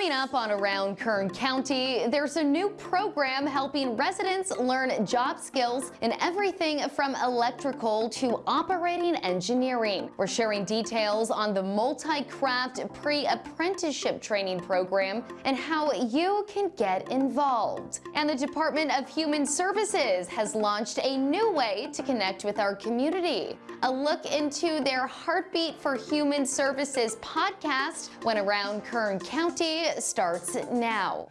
Coming up on Around Kern County, there's a new program helping residents learn job skills in everything from electrical to operating engineering. We're sharing details on the multi-craft pre-apprenticeship training program and how you can get involved. And the Department of Human Services has launched a new way to connect with our community. A look into their Heartbeat for Human Services podcast when Around Kern County starts now.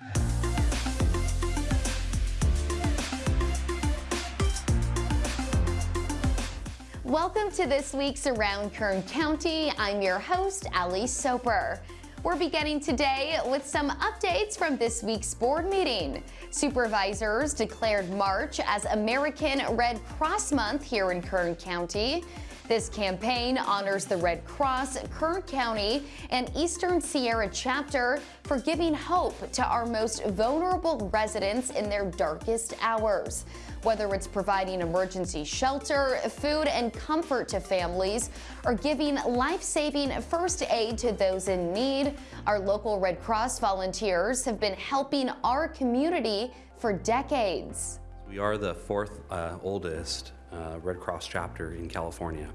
Welcome to this week's Around Kern County. I'm your host, Ali Soper. We're beginning today with some updates from this week's board meeting. Supervisors declared March as American Red Cross Month here in Kern County. This campaign honors the Red Cross, Kern County, and Eastern Sierra chapter for giving hope to our most vulnerable residents in their darkest hours. Whether it's providing emergency shelter, food, and comfort to families, or giving life-saving first aid to those in need, our local Red Cross volunteers have been helping our community for decades. We are the fourth uh, oldest uh, Red Cross chapter in California.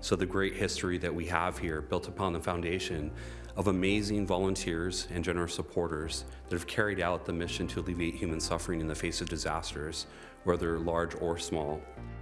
So the great history that we have here built upon the foundation of amazing volunteers and generous supporters that have carried out the mission to alleviate human suffering in the face of disasters, whether large or small.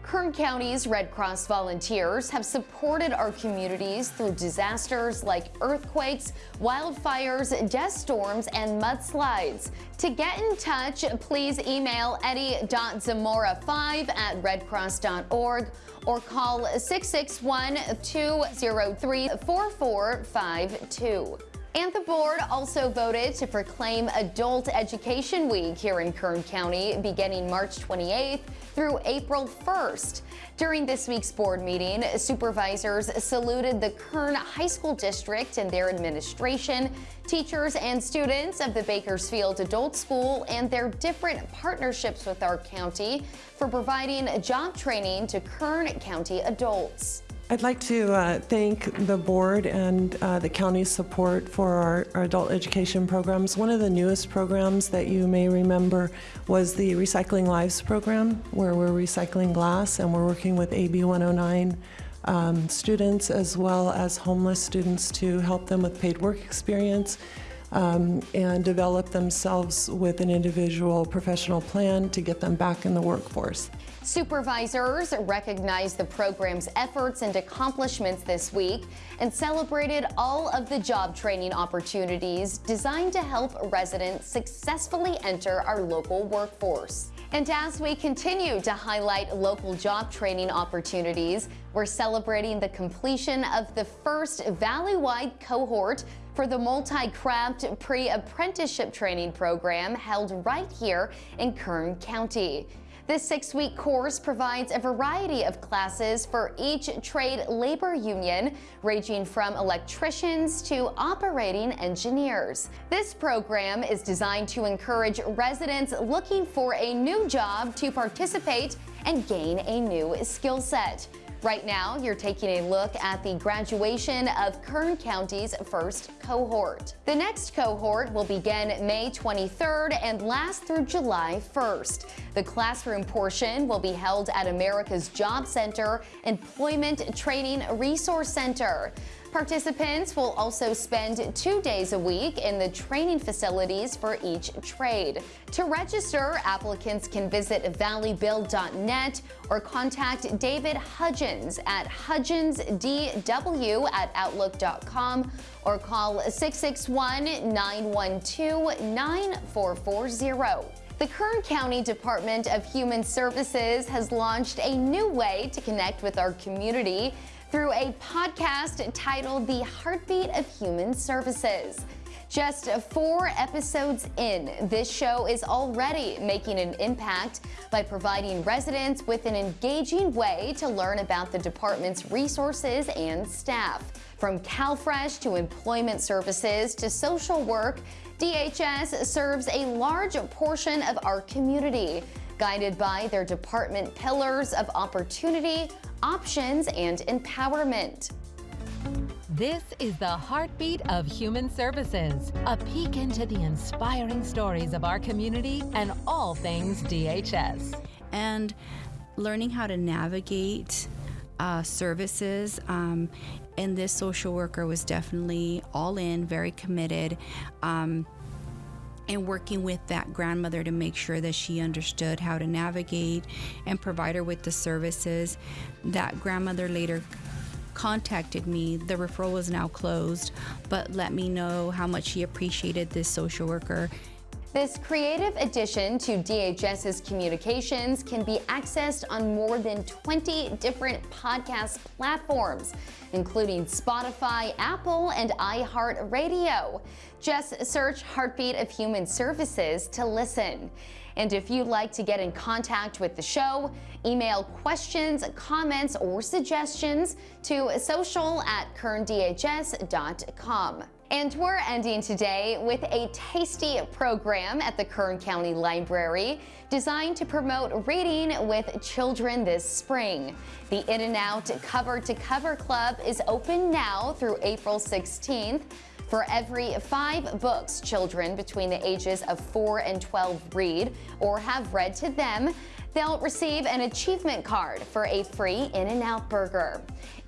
Kern County's Red Cross volunteers have supported our communities through disasters like earthquakes, wildfires, dust storms, and mudslides. To get in touch, please email eddie.zamora5 at redcross.org or call 661-203-4452. And the board also voted to proclaim Adult Education Week here in Kern County beginning March 28th through April 1st. During this week's board meeting, supervisors saluted the Kern High School District and their administration, teachers and students of the Bakersfield Adult School and their different partnerships with our county for providing job training to Kern County adults. I'd like to uh, thank the board and uh, the county's support for our, our, adult education programs. One of the newest programs that you may remember was the Recycling Lives program, where we're recycling glass and we're working with AB 109 um, students as well as homeless students to help them with paid work experience um, and develop themselves with an individual professional plan to get them back in the workforce. Supervisors recognized the program's efforts and accomplishments this week and celebrated all of the job training opportunities designed to help residents successfully enter our local workforce. And as we continue to highlight local job training opportunities, we're celebrating the completion of the first valley-wide cohort for the multi-craft pre-apprenticeship training program held right here in Kern County. This six-week course provides a variety of classes for each trade labor union, ranging from electricians to operating engineers. This program is designed to encourage residents looking for a new job to participate and gain a new skill set. Right now, you're taking a look at the graduation of Kern County's first cohort. The next cohort will begin May 23rd and last through July 1st. The classroom portion will be held at America's Job Center Employment Training Resource Center. Participants will also spend two days a week in the training facilities for each trade. To register, applicants can visit valleybuild.net or contact David Hudgens at hudgensdw at outlook.com or call 661-912-9440. The Kern County Department of Human Services has launched a new way to connect with our community through a podcast titled The Heartbeat of Human Services. Just four episodes in, this show is already making an impact by providing residents with an engaging way to learn about the department's resources and staff. From CalFresh to employment services to social work, DHS serves a large portion of our community, guided by their department pillars of opportunity, options, and empowerment. This is the heartbeat of human services, a peek into the inspiring stories of our community and all things DHS. And learning how to navigate uh, services. Um, and this social worker was definitely all in, very committed. Um, and working with that grandmother to make sure that she understood how to navigate and provide her with the services. That grandmother later contacted me. The referral was now closed, but let me know how much she appreciated this social worker this creative addition to DHS's communications can be accessed on more than 20 different podcast platforms, including Spotify, Apple, and iHeartRadio. Just search Heartbeat of Human Services to listen. And if you'd like to get in contact with the show, email questions, comments, or suggestions to social at kerndhs.com. And we're ending today with a tasty program at the Kern County Library designed to promote reading with children this spring. The In-N-Out Cover to Cover Club is open now through April 16th. For every five books children between the ages of 4 and 12 read or have read to them, they'll receive an achievement card for a free In-N-Out burger.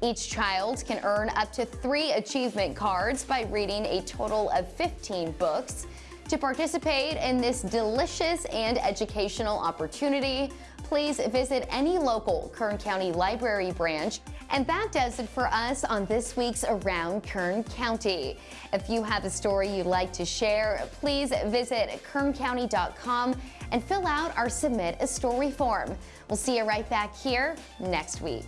Each child can earn up to three achievement cards by reading a total of 15 books. To participate in this delicious and educational opportunity, please visit any local Kern County Library branch. And that does it for us on this week's Around Kern County. If you have a story you'd like to share, please visit kerncounty.com and fill out our Submit a Story form. We'll see you right back here next week.